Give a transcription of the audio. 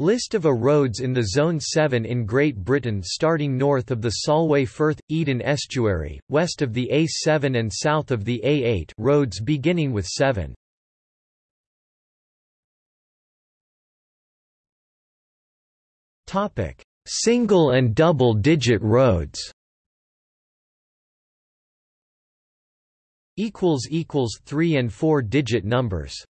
List of A roads in the Zone 7 in Great Britain starting north of the Solway Firth – Eden estuary, west of the A7 and south of the A8 roads beginning with 7. Single and double-digit roads equals equals 3 and 4 digit numbers